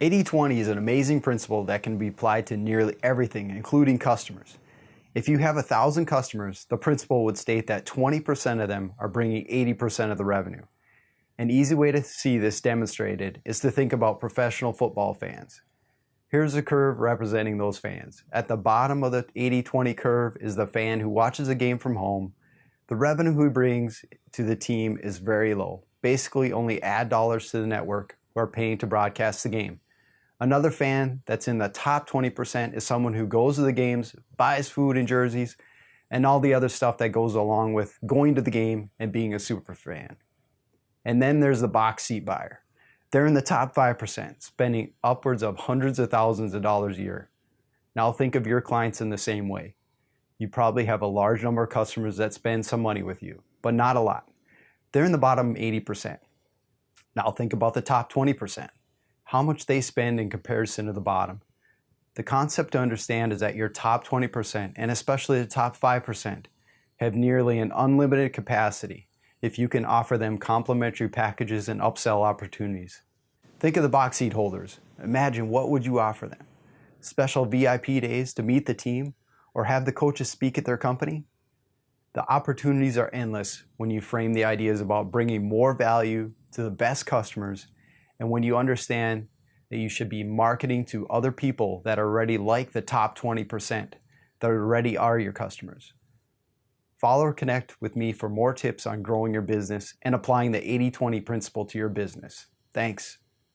80-20 is an amazing principle that can be applied to nearly everything, including customers. If you have a thousand customers, the principle would state that 20% of them are bringing 80% of the revenue. An easy way to see this demonstrated is to think about professional football fans. Here's a curve representing those fans. At the bottom of the 80-20 curve is the fan who watches a game from home. The revenue he brings to the team is very low, basically only ad dollars to the network who are paying to broadcast the game. Another fan that's in the top 20% is someone who goes to the games, buys food and jerseys, and all the other stuff that goes along with going to the game and being a super fan. And then there's the box seat buyer. They're in the top 5%, spending upwards of hundreds of thousands of dollars a year. Now think of your clients in the same way. You probably have a large number of customers that spend some money with you, but not a lot. They're in the bottom 80%. Now think about the top 20% how much they spend in comparison to the bottom. The concept to understand is that your top 20%, and especially the top 5%, have nearly an unlimited capacity if you can offer them complimentary packages and upsell opportunities. Think of the box seat holders. Imagine what would you offer them? Special VIP days to meet the team or have the coaches speak at their company? The opportunities are endless when you frame the ideas about bringing more value to the best customers and when you understand that you should be marketing to other people that are already like the top 20% that already are your customers. Follow or connect with me for more tips on growing your business and applying the 80-20 principle to your business. Thanks.